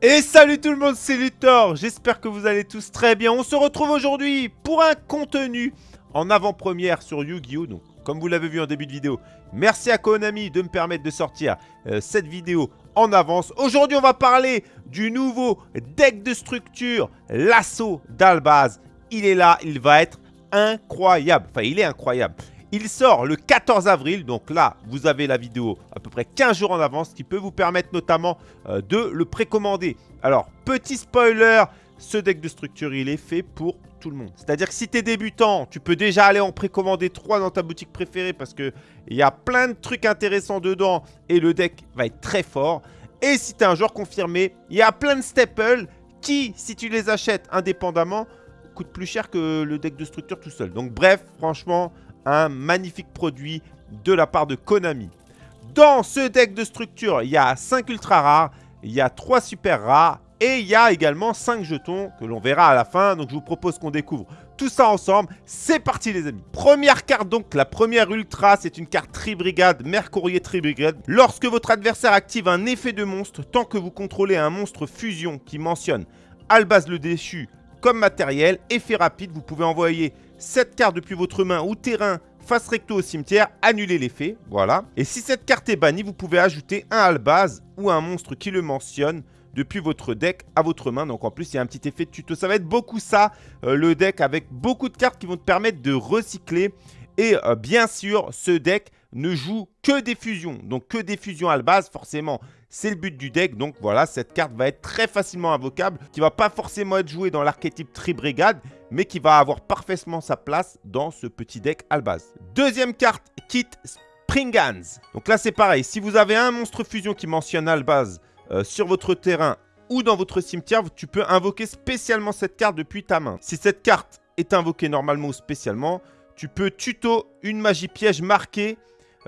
Et salut tout le monde, c'est Luthor J'espère que vous allez tous très bien. On se retrouve aujourd'hui pour un contenu en avant-première sur Yu-Gi-Oh! Donc, comme vous l'avez vu en début de vidéo, merci à Konami de me permettre de sortir euh, cette vidéo en avance. Aujourd'hui, on va parler du nouveau deck de structure, l'assaut d'Albaz. Il est là, il va être incroyable. Enfin, il est incroyable. Il sort le 14 avril, donc là, vous avez la vidéo à peu près 15 jours en avance, qui peut vous permettre notamment euh, de le précommander. Alors, petit spoiler, ce deck de structure, il est fait pour tout le monde. C'est-à-dire que si tu es débutant, tu peux déjà aller en précommander 3 dans ta boutique préférée parce qu'il y a plein de trucs intéressants dedans et le deck va être très fort. Et si tu es un joueur confirmé, il y a plein de staples qui, si tu les achètes indépendamment, coûtent plus cher que le deck de structure tout seul. Donc bref, franchement, un magnifique produit de la part de Konami. Dans ce deck de structure, il y a 5 ultra rares, il y a 3 super rares et il y a également 5 jetons que l'on verra à la fin. Donc je vous propose qu'on découvre tout ça ensemble. C'est parti les amis Première carte donc, la première ultra, c'est une carte Tri-Brigade, Mercourier Tri-Brigade. Lorsque votre adversaire active un effet de monstre, tant que vous contrôlez un monstre fusion qui mentionne Albaz le déchu comme matériel, effet rapide, vous pouvez envoyer cette carte depuis votre main ou terrain face recto au cimetière, annuler l'effet, voilà. Et si cette carte est bannie, vous pouvez ajouter un albaz ou un monstre qui le mentionne depuis votre deck à votre main. Donc en plus, il y a un petit effet de tuto. Ça va être beaucoup ça, euh, le deck, avec beaucoup de cartes qui vont te permettre de recycler. Et euh, bien sûr, ce deck ne joue que des fusions. Donc que des fusions à la base, forcément, c'est le but du deck. Donc voilà, cette carte va être très facilement invocable, qui va pas forcément être jouée dans l'archétype Tri-Brigade, mais qui va avoir parfaitement sa place dans ce petit deck à la base. Deuxième carte, Kit Springans. Donc là, c'est pareil. Si vous avez un monstre fusion qui mentionne Albaz euh, sur votre terrain ou dans votre cimetière, tu peux invoquer spécialement cette carte depuis ta main. Si cette carte est invoquée normalement ou spécialement, tu peux tuto une magie piège marquée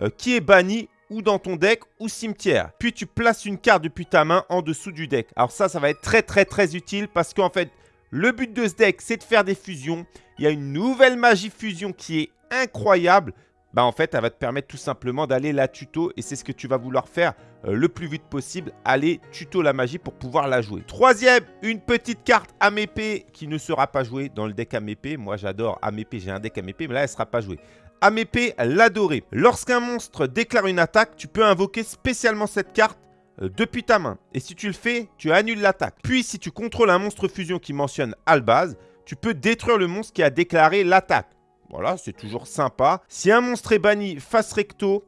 euh, qui est banni ou dans ton deck ou cimetière. Puis tu places une carte depuis ta main en dessous du deck. Alors ça, ça va être très très très utile parce qu'en fait, le but de ce deck, c'est de faire des fusions. Il y a une nouvelle magie fusion qui est incroyable. Bah en fait, elle va te permettre tout simplement d'aller la tuto et c'est ce que tu vas vouloir faire euh, le plus vite possible. Aller tuto la magie pour pouvoir la jouer. Troisième, une petite carte Amépée qui ne sera pas jouée dans le deck Amépée. Moi, j'adore Amépée, j'ai un deck Amépée, mais là, elle ne sera pas jouée. Amépée, l'adoré. Lorsqu'un monstre déclare une attaque, tu peux invoquer spécialement cette carte euh, depuis ta main. Et si tu le fais, tu annules l'attaque. Puis, si tu contrôles un monstre fusion qui mentionne Albaz, tu peux détruire le monstre qui a déclaré l'attaque. Voilà, c'est toujours sympa. Si un monstre est banni face recto,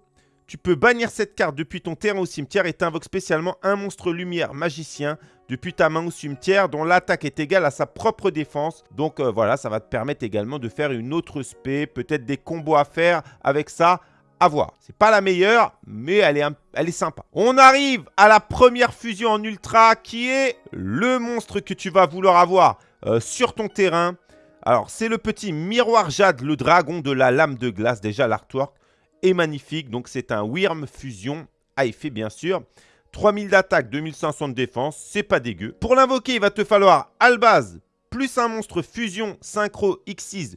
tu peux bannir cette carte depuis ton terrain au cimetière et t'invoques spécialement un monstre lumière magicien depuis ta main au cimetière dont l'attaque est égale à sa propre défense. Donc euh, voilà, ça va te permettre également de faire une autre spé, peut-être des combos à faire avec ça. À voir. C'est pas la meilleure, mais elle est, sympa. On arrive à la première fusion en ultra qui est le monstre que tu vas vouloir avoir euh, sur ton terrain. Alors, c'est le petit miroir jade, le dragon de la lame de glace. Déjà, l'artwork est magnifique. Donc, c'est un Wyrm fusion à effet, bien sûr. 3000 d'attaque, 2500 de défense, c'est pas dégueu. Pour l'invoquer, il va te falloir Albaz, plus un monstre fusion, synchro, X6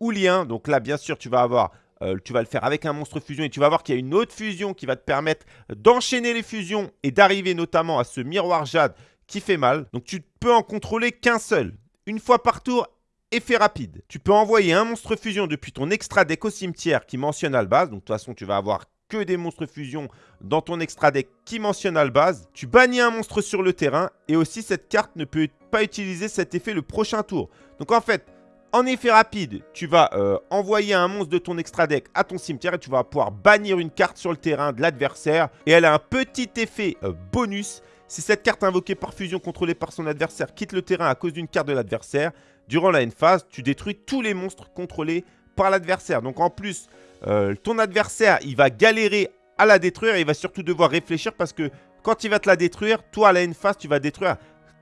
ou lien. Donc là, bien sûr, tu vas avoir... Euh, tu vas le faire avec un monstre fusion et tu vas voir qu'il y a une autre fusion qui va te permettre d'enchaîner les fusions et d'arriver notamment à ce miroir jade qui fait mal. Donc tu peux en contrôler qu'un seul. Une fois par tour, effet rapide. Tu peux envoyer un monstre fusion depuis ton extra deck au cimetière qui mentionne Albaz. Donc de toute façon, tu vas avoir que des monstres fusion dans ton extra deck qui mentionne Albaz. Tu bannis un monstre sur le terrain et aussi cette carte ne peut pas utiliser cet effet le prochain tour. Donc en fait, en effet rapide, tu vas euh, envoyer un monstre de ton extra deck à ton cimetière et tu vas pouvoir bannir une carte sur le terrain de l'adversaire. Et elle a un petit effet euh, bonus. Si cette carte invoquée par fusion contrôlée par son adversaire quitte le terrain à cause d'une carte de l'adversaire, durant la phase, tu détruis tous les monstres contrôlés par l'adversaire. Donc en plus, euh, ton adversaire, il va galérer à la détruire et il va surtout devoir réfléchir parce que quand il va te la détruire, toi à la phase, tu vas détruire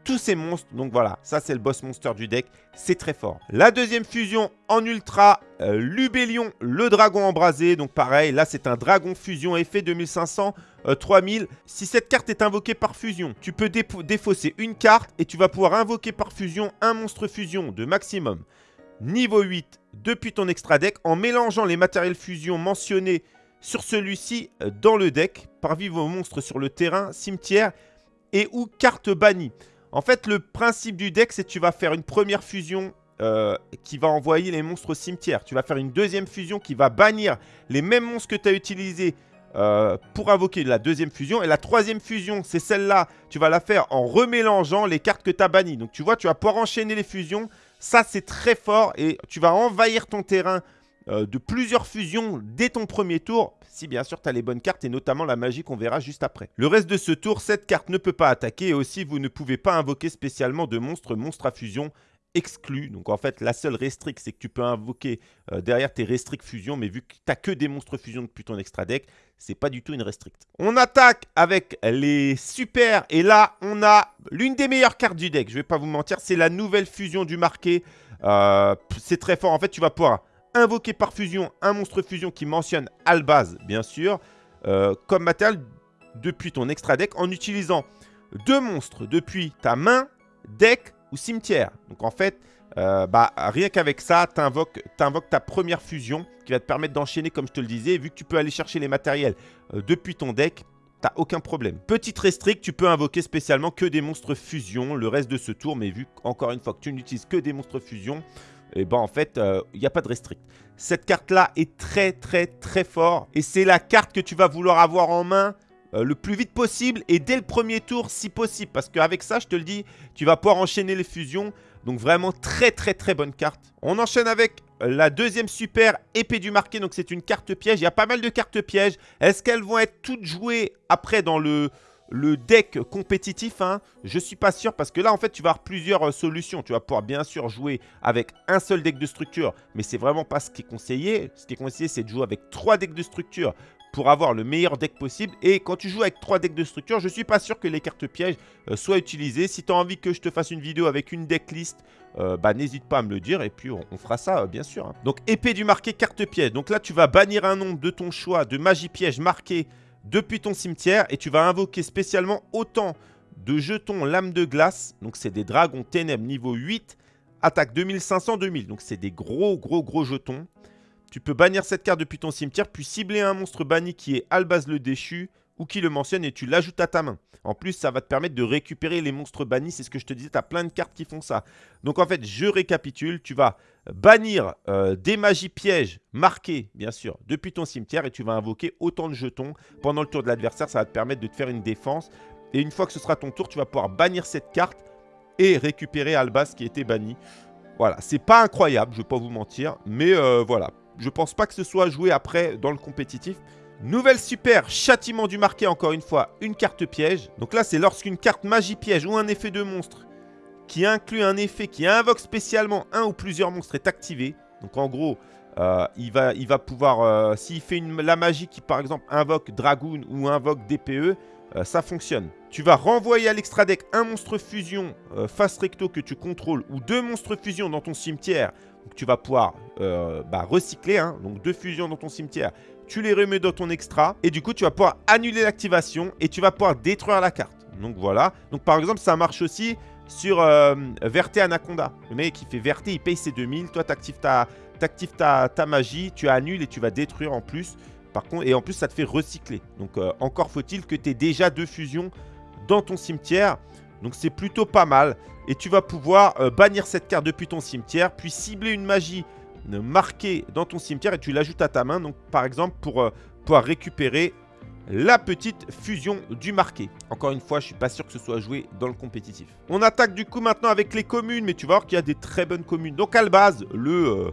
tous ces monstres. Donc voilà, ça c'est le boss monster du deck. C'est très fort. La deuxième fusion en ultra, euh, Lubellion, le dragon embrasé. Donc pareil, là c'est un dragon fusion effet 2500, 3000. Euh, si cette carte est invoquée par fusion, tu peux défausser une carte et tu vas pouvoir invoquer par fusion un monstre fusion de maximum niveau 8 depuis ton extra deck en mélangeant les matériels fusion mentionnés sur celui-ci dans le deck. Parmi vos monstres sur le terrain, cimetière et ou carte bannie. En fait, le principe du deck, c'est que tu vas faire une première fusion euh, qui va envoyer les monstres au cimetière. Tu vas faire une deuxième fusion qui va bannir les mêmes monstres que tu as utilisés euh, pour invoquer la deuxième fusion. Et la troisième fusion, c'est celle-là. Tu vas la faire en remélangeant les cartes que tu as bannies. Donc tu vois, tu vas pouvoir enchaîner les fusions. Ça, c'est très fort et tu vas envahir ton terrain euh, de plusieurs fusions dès ton premier tour, si bien sûr tu as les bonnes cartes et notamment la magie qu'on verra juste après. Le reste de ce tour, cette carte ne peut pas attaquer et aussi vous ne pouvez pas invoquer spécialement de monstres, monstres à fusion exclus. Donc en fait, la seule restrict, c'est que tu peux invoquer euh, derrière tes restricts fusion, mais vu que tu n'as que des monstres fusion depuis ton extra deck, c'est pas du tout une restrict. On attaque avec les super, et là, on a l'une des meilleures cartes du deck, je vais pas vous mentir, c'est la nouvelle fusion du marqué. Euh, c'est très fort, en fait, tu vas pouvoir invoquer par fusion un monstre fusion qui mentionne Albaz, bien sûr, euh, comme matériel depuis ton extra deck en utilisant deux monstres depuis ta main, deck ou cimetière. Donc en fait, euh, bah, rien qu'avec ça, tu invoques, ta première fusion qui va te permettre d'enchaîner comme je te le disais. Vu que tu peux aller chercher les matériels euh, depuis ton deck, t'as aucun problème. Petite restrict, tu peux invoquer spécialement que des monstres fusion le reste de ce tour. Mais vu encore une fois que tu n'utilises que des monstres fusion, et eh ben en fait, il euh, n'y a pas de restrict. Cette carte-là est très très très fort. Et c'est la carte que tu vas vouloir avoir en main euh, le plus vite possible et dès le premier tour si possible. Parce qu'avec ça, je te le dis, tu vas pouvoir enchaîner les fusions. Donc vraiment très très très bonne carte. On enchaîne avec la deuxième super épée du marqué. Donc c'est une carte piège. Il y a pas mal de cartes pièges. Est-ce qu'elles vont être toutes jouées après dans le le deck compétitif, hein, je suis pas sûr parce que là, en fait, tu vas avoir plusieurs euh, solutions. Tu vas pouvoir bien sûr jouer avec un seul deck de structure, mais c'est vraiment pas ce qui est conseillé. Ce qui est conseillé, c'est de jouer avec trois decks de structure pour avoir le meilleur deck possible. Et quand tu joues avec trois decks de structure, je suis pas sûr que les cartes pièges euh, soient utilisées. Si tu as envie que je te fasse une vidéo avec une deck list, euh, bah, n'hésite pas à me le dire et puis on, fera ça bien sûr. Hein. Donc épée du marqué, carte piège. Donc là, tu vas bannir un nombre de ton choix de magie piège marqué depuis ton cimetière et tu vas invoquer spécialement autant de jetons lame de glace. Donc c'est des dragons ténèbres niveau 8, attaque 2500-2000. Donc c'est des gros gros gros jetons. Tu peux bannir cette carte depuis ton cimetière puis cibler un monstre banni qui est Albaz le déchu ou qui le mentionne et tu l'ajoutes à ta main. En plus, ça va te permettre de récupérer les monstres bannis. C'est ce que je te disais, tu as plein de cartes qui font ça. Donc en fait, je récapitule. Tu vas bannir euh, des magies pièges marquées, bien sûr, depuis ton cimetière. Et tu vas invoquer autant de jetons pendant le tour de l'adversaire. Ça va te permettre de te faire une défense. Et une fois que ce sera ton tour, tu vas pouvoir bannir cette carte et récupérer Albas qui était banni. Voilà, c'est pas incroyable, je vais pas vous mentir. Mais euh, voilà, je pense pas que ce soit joué après dans le compétitif. Nouvelle super, châtiment du marqué, encore une fois, une carte piège. Donc là, c'est lorsqu'une carte magie piège ou un effet de monstre qui inclut un effet qui invoque spécialement un ou plusieurs monstres est activé. Donc en gros, euh, il, va, il pouvoir, euh, s'il fait la magie qui par exemple invoque Dragoon ou invoque DPE, euh, ça fonctionne. Tu vas renvoyer à l'extra deck un monstre fusion face recto que tu contrôles ou deux monstres fusion dans ton cimetière. Donc tu vas pouvoir bah, recycler, hein. donc deux fusions dans ton cimetière tu les remets dans ton extra et du coup tu vas pouvoir annuler l'activation et tu vas pouvoir détruire la carte. Donc voilà. Donc par exemple ça marche aussi sur euh, Verté Anaconda. Le mec qui fait Verté il paye ses 2000. Toi tu actives, ta, ta, ta, magie, tu annules et tu vas détruire en plus. Par contre, et en plus ça te fait recycler. Donc euh, encore faut-il que tu aies déjà deux fusions dans ton cimetière. Donc c'est plutôt pas mal. Et tu vas pouvoir euh, bannir cette carte depuis ton cimetière, puis cibler une magie marqué dans ton cimetière et tu l'ajoutes à ta main. Donc, par exemple, pour euh, pouvoir récupérer la petite fusion du marqué. Encore une fois, je suis pas sûr que ce soit joué dans le compétitif. On attaque du coup maintenant avec les communes, mais tu vas voir qu'il y a des très bonnes communes. Donc Albaz, le, euh,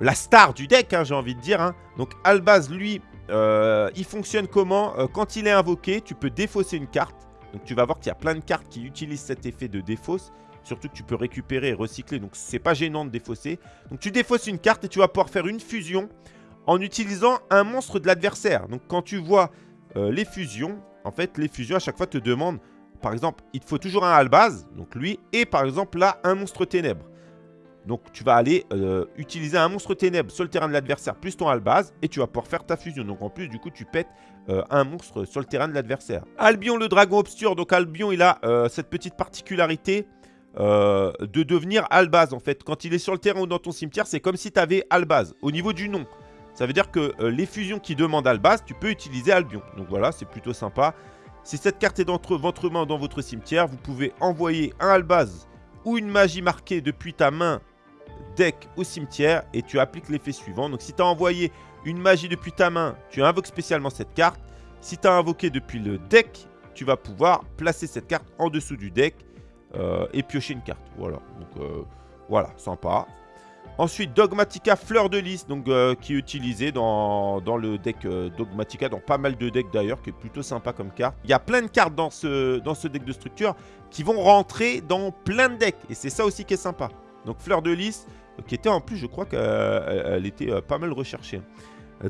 la star du deck, hein, j'ai envie de dire. Hein. Donc Albaz, lui, euh, il fonctionne comment Quand il est invoqué, tu peux défausser une carte. Donc tu vas voir qu'il y a plein de cartes qui utilisent cet effet de défausse. Surtout que tu peux récupérer et recycler, donc c'est pas gênant de défausser. Donc tu défausses une carte et tu vas pouvoir faire une fusion en utilisant un monstre de l'adversaire. Donc quand tu vois euh, les fusions, en fait les fusions à chaque fois te demandent, par exemple, il te faut toujours un Albaz, donc lui, et par exemple là, un monstre ténèbres. Donc tu vas aller euh, utiliser un monstre ténèbres sur le terrain de l'adversaire plus ton Albaz et tu vas pouvoir faire ta fusion. Donc en plus du coup tu pètes euh, un monstre sur le terrain de l'adversaire. Albion le dragon obscur, donc Albion il a cette petite particularité euh, de devenir Albaz en fait. Quand il est sur le terrain ou dans ton cimetière, c'est comme si tu avais Albaz au niveau du nom. Ça veut dire que euh, les fusions qui demandent Albaz, tu peux utiliser Albion. Donc voilà, c'est plutôt sympa. Si cette carte est dans votre main dans votre cimetière, vous pouvez envoyer un Albaz ou une magie marquée depuis ta main deck au cimetière et tu appliques l'effet suivant. Donc si tu as envoyé une magie depuis ta main, tu invoques spécialement cette carte. Si tu as invoqué depuis le deck, tu vas pouvoir placer cette carte en dessous du deck et piocher une carte. Voilà, donc euh, voilà, sympa. Ensuite, Dogmatica Fleur de Lys, donc, euh, qui est utilisé dans, le deck Dogmatica, dans pas mal de decks d'ailleurs, qui est plutôt sympa comme carte. Il y a plein de cartes dans ce, dans ce deck de structure qui vont rentrer dans plein de decks, et c'est ça aussi qui est sympa. Donc Fleur de Lys, qui était en plus, je crois qu'elle était pas mal recherchée.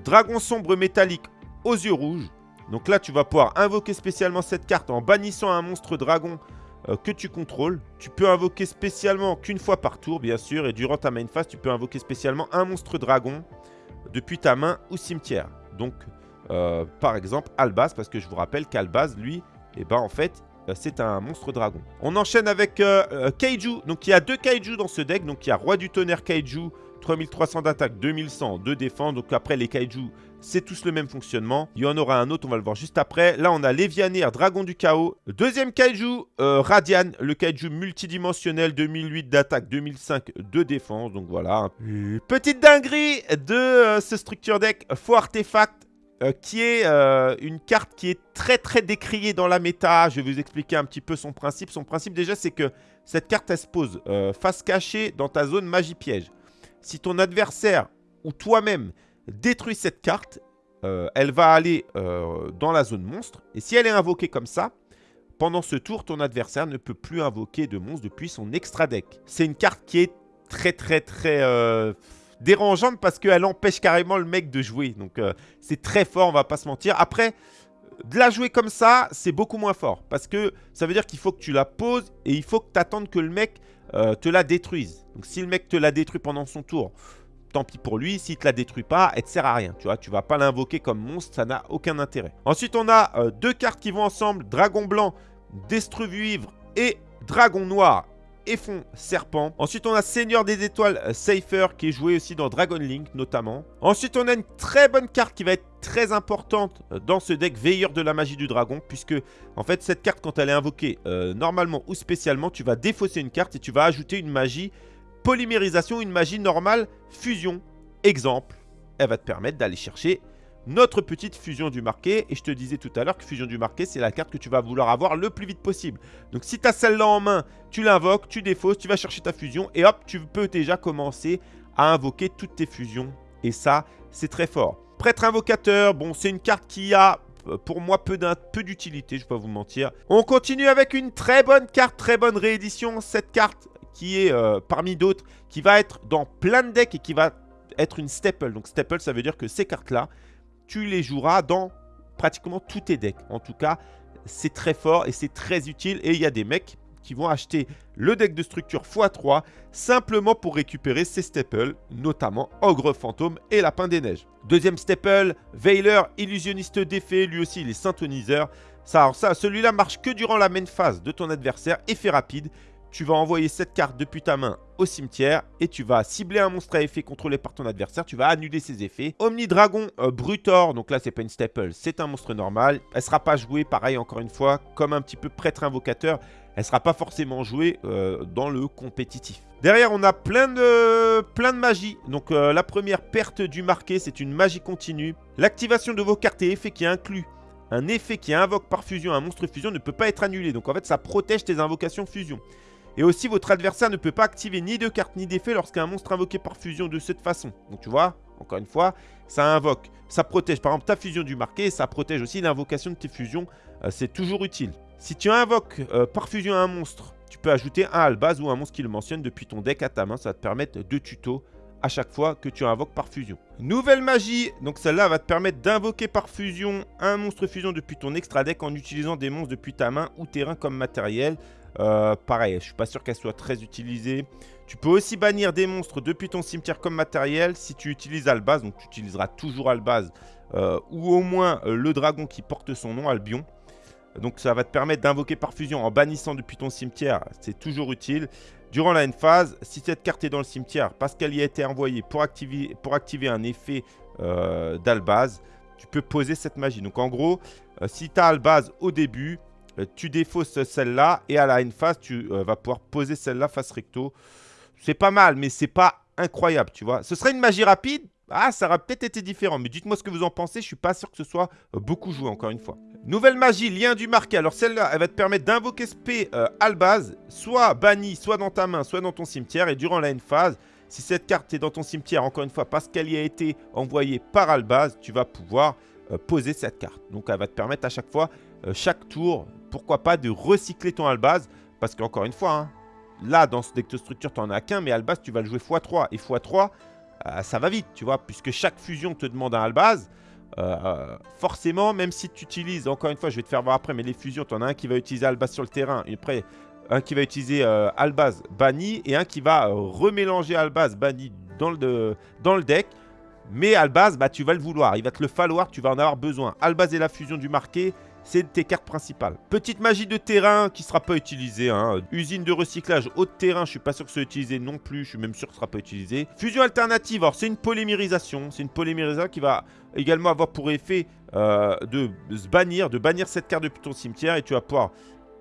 Dragon sombre métallique aux yeux rouges. Donc là, tu vas pouvoir invoquer spécialement cette carte en bannissant un monstre dragon euh, que tu contrôles. Tu peux invoquer spécialement qu'une fois par tour, bien sûr. Et durant ta main phase, tu peux invoquer spécialement un monstre dragon depuis ta main ou cimetière. Donc, euh, par exemple, Albaz, parce que je vous rappelle qu'Albaz, lui, eh ben, en fait, euh, c'est un monstre dragon. On enchaîne avec Kaiju. Donc, il y a deux Kaiju dans ce deck. Donc, il y a Roi du Tonnerre Kaiju, 3300 d'attaque, 2100 de défense. Donc, après, les Kaiju c'est tous le même fonctionnement. Il y en aura un autre, on va le voir juste après. Là, on a Lévianaire, Dragon du Chaos. Deuxième Kaiju, euh, Radian, le Kaiju multidimensionnel, 2008 d'attaque, 2005 de défense. Donc voilà. Petite dinguerie de euh, ce structure deck, faux artefact. Euh, qui est une carte qui est très très décriée dans la méta. Je vais vous expliquer un petit peu son principe. Son principe déjà, c'est que cette carte, elle se pose face cachée dans ta zone magie piège. Si ton adversaire ou toi-même détruit cette carte, euh, elle va aller euh, dans la zone monstre. Et si elle est invoquée comme ça, pendant ce tour, ton adversaire ne peut plus invoquer de monstre depuis son extra deck. C'est une carte qui est très très très euh, dérangeante parce qu'elle empêche carrément le mec de jouer. Donc c'est très fort, on va pas se mentir. Après, de la jouer comme ça, c'est beaucoup moins fort. Parce que ça veut dire qu'il faut que tu la poses et il faut que tu attendes que le mec te la détruise. Donc si le mec te la détruit pendant son tour, tant pis pour lui. S'il te la détruit pas, elle te sert à rien. Tu vois, tu vas pas l'invoquer comme monstre, ça n'a aucun intérêt. Ensuite, on a euh, deux cartes qui vont ensemble. Dragon blanc, Destruvuivre et Dragon noir et serpent. Ensuite, on a Seigneur des étoiles euh, Safer qui est joué aussi dans Dragon Link notamment. Ensuite, on a une très bonne carte qui va être très importante euh, dans ce deck Veilleur de la magie du dragon puisque en fait cette carte quand elle est invoquée normalement ou spécialement, tu vas défausser une carte et tu vas ajouter une magie polymérisation, une magie normale, fusion. Exemple, elle va te permettre d'aller chercher notre petite fusion du marqué. Et je te disais tout à l'heure que fusion du marqué, c'est la carte que tu vas vouloir avoir le plus vite possible. Donc si tu as celle-là en main, tu l'invoques, tu défausses, tu vas chercher ta fusion. Et hop, tu peux déjà commencer à invoquer toutes tes fusions. Et ça, c'est très fort. Prêtre invocateur, bon, c'est une carte qui a euh, pour moi peu d'utilité, je ne vais pas vous mentir. On continue avec une très bonne carte, très bonne réédition. Cette carte, qui est euh, parmi d'autres, qui va être dans plein de decks et qui va être une staple. Donc staple, ça veut dire que ces cartes-là, tu les joueras dans pratiquement tous tes decks. En tout cas, c'est très fort et c'est très utile. Et il y a des mecs qui vont acheter le deck de structure x3 simplement pour récupérer ces staples, notamment Ogre Fantôme et Lapin des Neiges. Deuxième staple, Veiler, illusionniste d'effet, lui aussi il est synthoniseur. Ça, ça celui-là marche que durant la main phase de ton adversaire, effet rapide tu vas envoyer cette carte depuis ta main au cimetière et tu vas cibler un monstre à effet contrôlé par ton adversaire. Tu vas annuler ses effets. Omni Dragon euh, Brutor, donc là c'est pas une staple, c'est un monstre normal. Elle sera pas jouée, pareil encore une fois, comme un petit peu prêtre invocateur. Elle sera pas forcément jouée euh, dans le compétitif. Derrière, on a plein de, plein de magies. Donc euh, la première perte du marqué, c'est une magie continue. L'activation de vos cartes et effets qui inclut un effet qui invoque par fusion un monstre fusion ne peut pas être annulé. Donc en fait, ça protège tes invocations fusion. Et aussi, votre adversaire ne peut pas activer ni de carte ni d'effet lorsqu'un monstre invoqué par fusion de cette façon. Donc tu vois, encore une fois, ça invoque, ça protège par exemple ta fusion du marqué ça protège aussi l'invocation de tes fusions. Euh, c'est toujours utile. Si tu invoques euh, par fusion un monstre, tu peux ajouter un albaz ou un monstre qui le mentionne depuis ton deck à ta main. Ça va te permettre de tuto à chaque fois que tu invoques par fusion. Nouvelle magie, donc celle-là va te permettre d'invoquer par fusion un monstre fusion depuis ton extra deck en utilisant des monstres depuis ta main ou terrain comme matériel. Euh, pareil, je suis pas sûr qu'elle soit très utilisée. Tu peux aussi bannir des monstres depuis ton cimetière comme matériel si tu utilises Albaz. Donc tu utiliseras toujours Albaz euh, ou au moins euh, le dragon qui porte son nom, Albion. Donc ça va te permettre d'invoquer par fusion en bannissant depuis ton cimetière. C'est toujours utile. Durant la phase, si cette carte est dans le cimetière parce qu'elle y a été envoyée pour activer, pour activer un effet d'Albaz, tu peux poser cette magie. Donc en gros, si tu as Albaz au début, tu défausses celle-là et à la une phase, tu vas pouvoir poser celle-là face recto. C'est pas mal, mais c'est pas incroyable, tu vois. Ce serait une magie rapide, ah, ça aurait peut-être été différent, mais dites-moi ce que vous en pensez, je suis pas sûr que ce soit beaucoup joué, encore une fois. Nouvelle magie, lien du marqué. Alors celle-là, elle va te permettre d'invoquer SP euh, Albaz, soit banni, soit dans ta main, soit dans ton cimetière. Et durant la phase, si cette carte est dans ton cimetière, encore une fois, parce qu'elle y a été envoyée par Albaz, tu vas pouvoir euh, poser cette carte. Donc elle va te permettre à chaque fois, euh, chaque tour, pourquoi pas, de recycler ton Albaz. Parce qu'encore une fois, hein, là, dans ce deck de structure, tu n'en as qu'un, mais Albaz, tu vas le jouer x3. Et x3, ça va vite, tu vois, puisque chaque fusion te demande un Albaz. Euh, forcément, même si tu utilises, encore une fois, je vais te faire voir après, mais les fusions, tu en as un qui va utiliser Albaz sur le terrain, un qui va utiliser euh, Albaz banni, et un qui va euh, remélanger Albaz banni dans le, deck. Mais Albaz, bah, tu vas le vouloir, il va te le falloir, tu vas en avoir besoin. Albaz et la fusion du marqué, c'est tes cartes principales. Petite magie de terrain qui ne sera pas utilisée. Hein. Usine de recyclage haut de terrain, je suis pas sûr que ce soit utilisé non plus. Je suis même sûr que ce sera pas utilisé. Fusion alternative, alors c'est une polymérisation. C'est une polymérisation qui va également avoir pour effet euh, de se bannir, de bannir cette carte depuis ton cimetière et tu vas pouvoir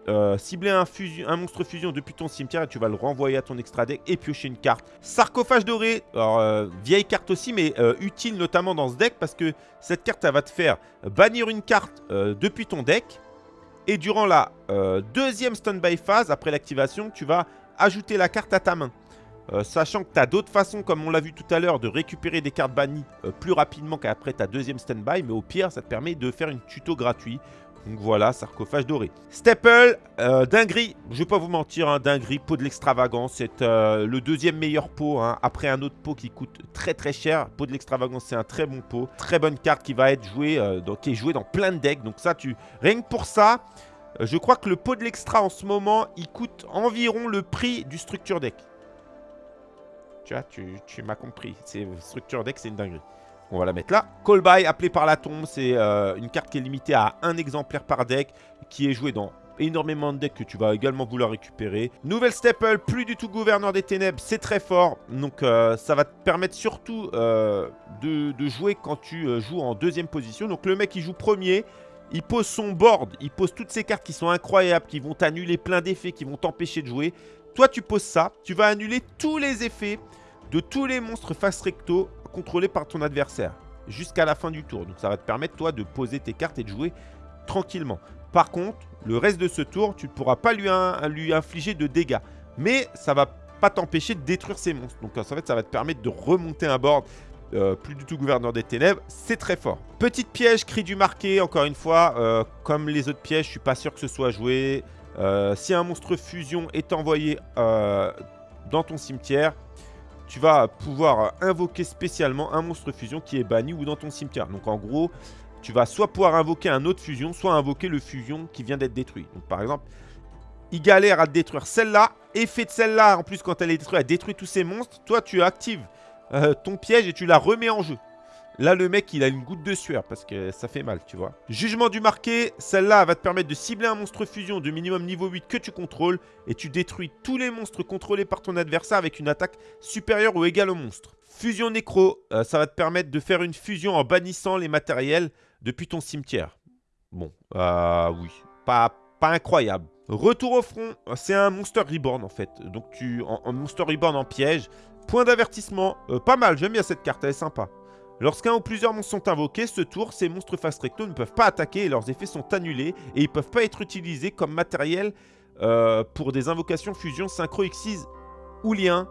euh, cibler un, monstre fusion depuis ton cimetière et tu vas le renvoyer à ton extra deck et piocher une carte. Sarcophage doré, euh, vieille carte aussi mais euh, utile notamment dans ce deck parce que cette carte elle va te faire bannir une carte depuis ton deck et durant la deuxième standby phase après l'activation tu vas ajouter la carte à ta main. sachant que tu as d'autres façons, comme on l'a vu tout à l'heure, de récupérer des cartes bannies plus rapidement qu'après ta deuxième standby. Mais au pire, ça te permet de faire une tuto gratuit donc voilà, sarcophage doré. Staple, euh, dinguerie, je vais pas vous mentir, hein, dinguerie, pot de l'extravagance, c'est euh, le deuxième meilleur pot, hein, après un autre pot qui coûte très très cher. Pot de l'extravagance, c'est un très bon pot, très bonne carte qui va être jouée, euh, qui est jouée dans plein de decks. Donc ça, tu rien que pour ça, je crois que le pot de l'extra en ce moment, il coûte environ le prix du structure deck. Tu vois, tu, m'as compris, structure deck, c'est une dinguerie. On va la mettre là. Call by, appelé par la tombe, c'est euh, une carte qui est limitée à un exemplaire par deck, qui est jouée dans énormément de decks que tu vas également vouloir récupérer. Nouvelle staple, plus du tout gouverneur des ténèbres, c'est très fort. Donc euh, ça va te permettre surtout euh, de, de, jouer quand tu joues en deuxième position. Donc le mec il joue premier, il pose son board, il pose toutes ces cartes qui sont incroyables, qui vont t'annuler plein d'effets, qui vont t'empêcher de jouer. Toi tu poses ça, tu vas annuler tous les effets de tous les monstres face recto contrôlé par ton adversaire jusqu'à la fin du tour. Donc ça va te permettre toi de poser tes cartes et de jouer tranquillement. Par contre, le reste de ce tour, tu ne pourras pas lui, infliger de dégâts. Mais ça va pas t'empêcher de détruire ces monstres. Donc en fait, ça va te permettre de remonter un board euh, plus du tout gouverneur des ténèbres, c'est très fort. Petite piège, cri du marqué, encore une fois, euh, comme les autres pièges, je suis pas sûr que ce soit joué. Euh, si un monstre fusion est envoyé dans ton cimetière, tu vas pouvoir invoquer spécialement un monstre fusion qui est banni ou dans ton cimetière. Donc en gros, tu vas soit pouvoir invoquer un autre fusion, soit invoquer le fusion qui vient d'être détruit. Donc par exemple, il galère à détruire celle-là. Effet de celle-là, en plus quand elle est détruite, elle détruit tous ces monstres. Toi, tu actives euh, ton piège et tu la remets en jeu. Là, le mec, il a une goutte de sueur parce que ça fait mal, tu vois. Jugement du marqué, celle-là va te permettre de cibler un monstre fusion de minimum niveau 8 que tu contrôles et tu détruis tous les monstres contrôlés par ton adversaire avec une attaque supérieure ou égale au monstre. Fusion nécro, euh, ça va te permettre de faire une fusion en bannissant les matériels depuis ton cimetière. Bon, euh, oui, pas, pas incroyable. Retour au front, c'est un Monster Reborn en fait. Donc tu en, Monster Reborn en piège. Point d'avertissement, euh, pas mal, j'aime bien cette carte, elle est sympa. Lorsqu'un ou plusieurs monstres sont invoqués, ce tour, ces monstres fast recto ne peuvent pas attaquer et leurs effets sont annulés et ils ne peuvent pas être utilisés comme matériel euh, pour des invocations fusion synchro Xyz ou lien.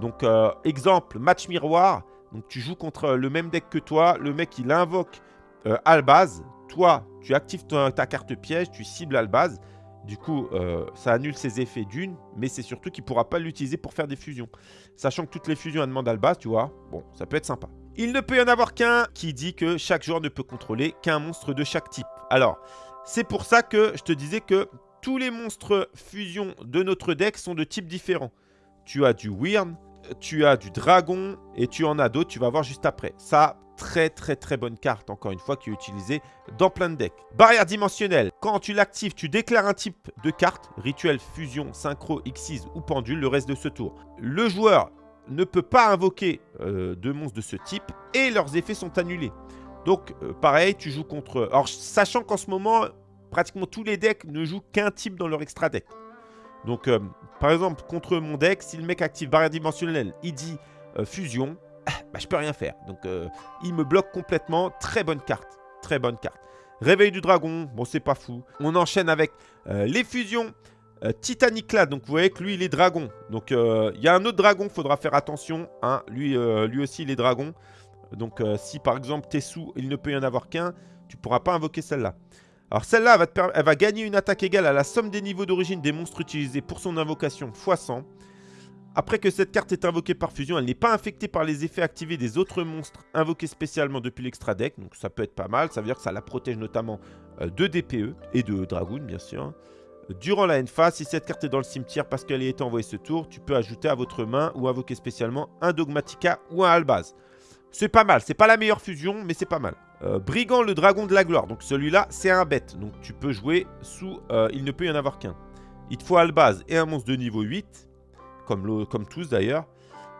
Donc euh, exemple, match miroir. Donc tu joues contre le même deck que toi, le mec il invoque euh, Albaz, toi tu actives ta, carte piège, tu cibles Albaz. Du coup, ça annule ses effets d'une, mais c'est surtout qu'il ne pourra pas l'utiliser pour faire des fusions. Sachant que toutes les fusions, demandent Albaz, tu vois. Bon, ça peut être sympa. Il ne peut y en avoir qu'un qui dit que chaque joueur ne peut contrôler qu'un monstre de chaque type. Alors, c'est pour ça que je te disais que tous les monstres fusion de notre deck sont de types différents. Tu as du Wyrn, tu as du Dragon et tu en as d'autres, tu vas voir juste après. Ça, très très très bonne carte, encore une fois, qui est utilisée dans plein de decks. Barrière dimensionnelle. Quand tu l'actives, tu déclares un type de carte, rituel, fusion, synchro, Xyz ou pendule, le reste de ce tour. Le joueur ne peut pas invoquer euh, de monstres de ce type et leurs effets sont annulés. Donc, euh, pareil, tu joues contre... Alors, sachant qu'en ce moment, pratiquement tous les decks ne jouent qu'un type dans leur extra deck. Donc, euh, par exemple, contre mon deck, si le mec active barrière dimensionnelle, il dit euh, fusion, bah, je peux rien faire. Donc, il me bloque complètement. Très bonne carte. Très bonne carte. Réveil du dragon, bon, c'est pas fou. On enchaîne avec les fusions. Titanic là, donc vous voyez que lui il est dragon. Donc il y a un autre dragon, faudra faire attention. Hein. Lui, aussi il est dragon. Donc euh, si par exemple t'es sous, il ne peut y en avoir qu'un, tu pourras pas invoquer celle-là. Alors celle-là, elle, va gagner une attaque égale à la somme des niveaux d'origine des monstres utilisés pour son invocation x 100. Après que cette carte est invoquée par fusion, elle n'est pas infectée par les effets activés des autres monstres invoqués spécialement depuis l'extra deck. Donc ça peut être pas mal, ça veut dire que ça la protège notamment euh, de DPE et de Dragoon bien sûr. Durant la phase, si cette carte est dans le cimetière parce qu'elle été envoyée ce tour, tu peux ajouter à votre main ou invoquer spécialement un Dogmatica ou un Albaz. C'est pas mal. C'est pas la meilleure fusion, mais c'est pas mal. Euh, Brigand, le dragon de la gloire. Donc celui-là, c'est un bête. Donc tu peux jouer sous... Euh, il ne peut y en avoir qu'un. Il te faut Albaz et un monstre de niveau 8. Comme, comme tous d'ailleurs.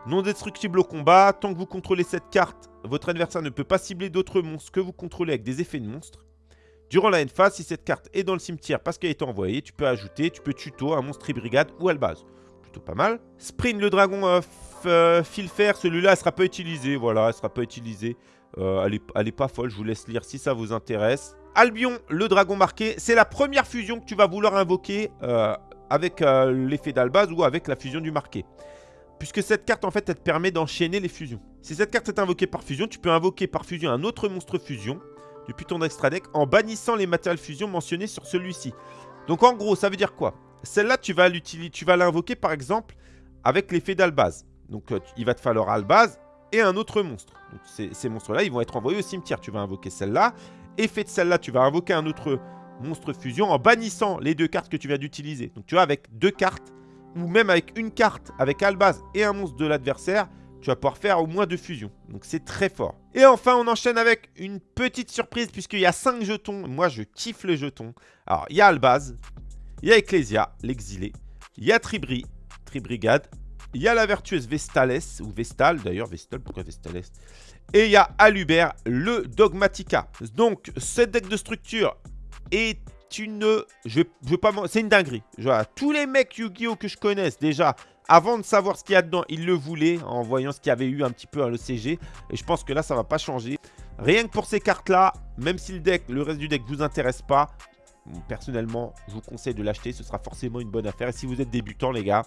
Non destructible au combat. Tant que vous contrôlez cette carte, votre adversaire ne peut pas cibler d'autres monstres que vous contrôlez avec des effets de monstres. Durant la phase, si cette carte est dans le cimetière parce qu'elle a été envoyée, tu peux ajouter, tu peux tuto un monstre brigade ou Albaz. Plutôt pas mal. Sprint, le dragon euh, euh, fil fer, celui-là, elle sera pas utilisé. Voilà, elle sera pas utilisée. Euh, elle, est, pas folle, je vous laisse lire si ça vous intéresse. Albion, le dragon marqué, c'est la première fusion que tu vas vouloir invoquer euh, avec l'effet d'Albaz ou avec la fusion du marqué. Puisque cette carte, en fait, elle te permet d'enchaîner les fusions. Si cette carte est invoquée par fusion, tu peux invoquer par fusion un autre monstre fusion depuis ton extra deck en bannissant les matériels fusion mentionnés sur celui-ci. Donc en gros, ça veut dire quoi? Celle-là, tu vas l'invoquer par exemple avec l'effet d'Albaz. Donc, euh, il va te falloir Albaz et un autre monstre. Donc, ces, monstres-là, ils vont être envoyés au cimetière. Tu vas invoquer celle-là. Effet de celle-là, tu vas invoquer un autre monstre fusion en bannissant les deux cartes que tu viens d'utiliser. Donc, tu vois, avec deux cartes, ou même avec une carte, avec Albaz et un monstre de l'adversaire, tu vas pouvoir faire au moins deux fusions. Donc, c'est très fort. Et enfin, on enchaîne avec une petite surprise, puisqu'il y a cinq jetons. Moi, je kiffe les jetons. Alors, il y a Albaz, il y a Ecclesia, l'exilé, il y a Tribri, Tribrigade, il y a la vertueuse Vestales, ou Vestal d'ailleurs, Vestal, pourquoi Vestales? Et il y a Alubert, le Dogmatica. Donc, cette deck de structure est une... Je, pas... C'est une dinguerie. tous les mecs Yu-Gi-Oh que je connaisse, déjà, avant de savoir ce qu'il y a dedans, ils le voulaient en voyant ce qu'il y avait eu un petit peu à l'ECG. Et je pense que là, ça va pas changer. Rien que pour ces cartes-là, même si le deck, le reste du deck vous intéresse pas, personnellement, je vous conseille de l'acheter. Ce sera forcément une bonne affaire. Et si vous êtes débutant, les gars,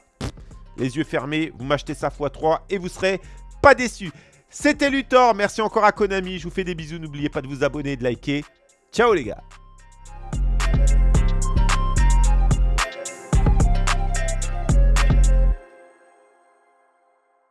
les yeux fermés, vous m'achetez ça x3 et vous serez pas déçus. C'était Luthor, merci encore à Konami, je vous fais des bisous, n'oubliez pas de vous abonner et de liker. Ciao les gars